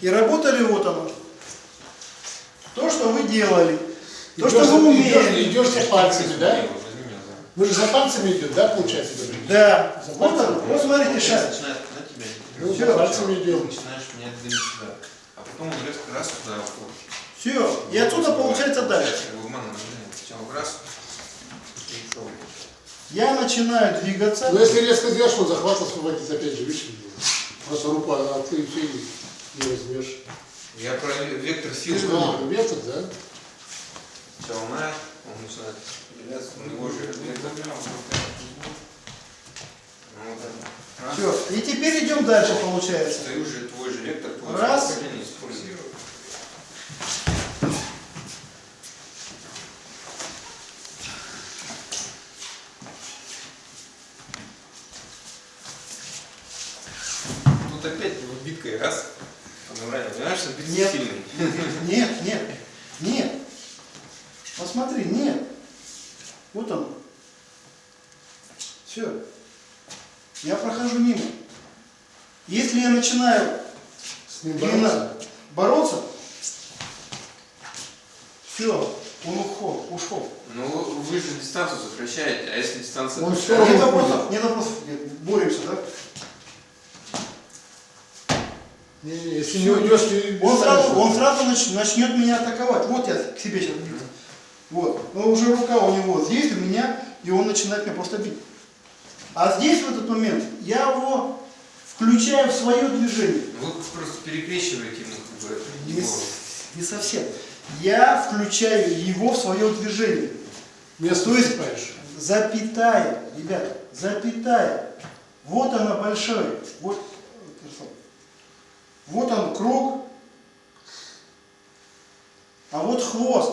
И работали вот оно. То, что вы делали. То, Идешь что за- вы идешь- умели. Идешь за пальцами, да? За. Вы же за пальцами идет, да, получается? Да. Вот он. Вот смотрите, тебя. Ну, Всё. за пальцами идем. начинаешь сюда. А потом он резко раз туда уходит. Все. И отсюда получается дальше. И. Я начинаю двигаться. Но если резко сделаешь, он захват освободится опять же, видишь? Просто руку, а ты все не возьмешь. Я про вектор Ты силы. же а, метод, да? Челна, он начинает у него же вектор. Ну. Все. И теперь идем дальше, получается. Ты уже твой же вектор, твой Раз. использует. Тут опять вот биткой раз. Понимаешь, понимаешь, что Нет. сильный. Нет, нет, нет. Посмотри, нет. Вот он. Все. Я прохожу мимо. Если я начинаю С ним бороться. бороться, все, он ушел, ушел. Ну, вы же дистанцию сокращаете, а если дистанция... Он Нет равно вопросов, нет вопросов, боремся, да? Не, не, если не уйдешь, ты... Он сразу, он сразу нач- начнет меня атаковать. Вот я к себе сейчас бью. Вот. Но уже рука у него здесь, у меня, и он начинает меня просто бить. А здесь в этот момент я его включаю в свое движение. Вы просто перекрещиваете ему как бы Не, не совсем. Я включаю его в свое движение. Место То есть-. Запятая, ребята, запятая. Вот она большая. Вот. Вот он круг. А вот хвост.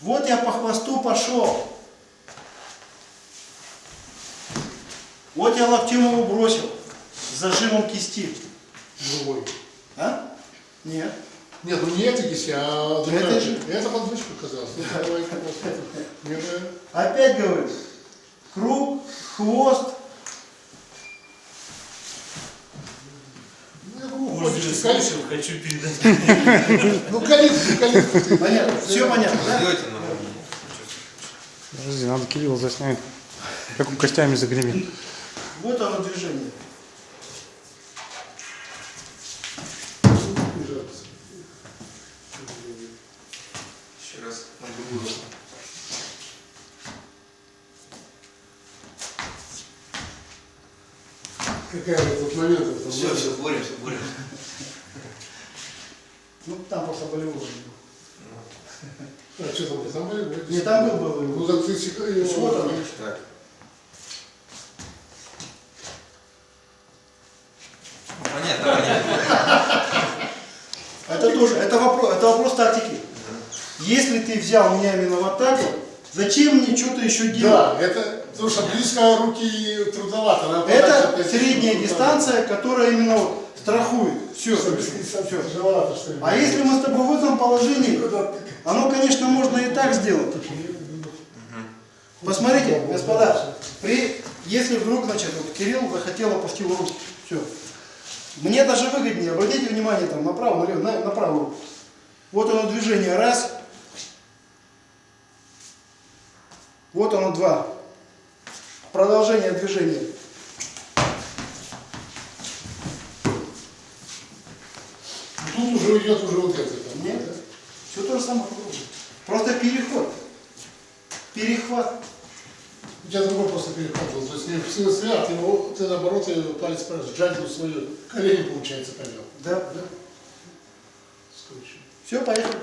Вот я по хвосту пошел. Вот я локтем его бросил. С зажимом кисти. Другой. А? Нет. Нет, ну не эта кисть, а Это другая. же- Это. Ну, давай-ка посмотрим. Нет, э, Опять говорю. Круг, хвост. ну, я думаю, Может, ходишь, я ты калишь. Слышал, хочу передать. Ну, калитку, калитку. Понятно. Все понятно, да? Подожди, надо Кирилла заснять. Как он костями загремит. Вот оно движение. Еще раз на другую Какая вот этот момент. это, Все, ну, все, боремся, боремся. Ну, там просто болевой. А что там, там были? Не, там был болевой. Ну, так ты сека- его- Вот он. Так. Ну, Понятно, понятно. Это тоже, это вопрос, это вопрос тактики. Если ты взял меня именно в атаку, зачем мне что-то еще делать? Да, это, потому что близко руки трудновато. надо Это средняя дистанция, которая именно вот страхует. Все. там. Все, тяжеловато, что ли. А если мы с тобой в этом положении, оно, конечно, можно и так сделать. Посмотрите, господа, при, если вдруг, значит, вот Кирилл захотел опустил руку, все. Мне даже выгоднее, обратите внимание там направо, налево, на, на правую руку. Вот оно движение, раз. Вот оно, два. Продолжение движения. Тут уже идет уже вот это. Нет, да? все то же самое. Просто переход. Перехват. У тебя другой просто переход был. То есть не стрелять, ты, его- ты наоборот и палец сжать в свою колени, получается, повел. Да, да. Все, поехали.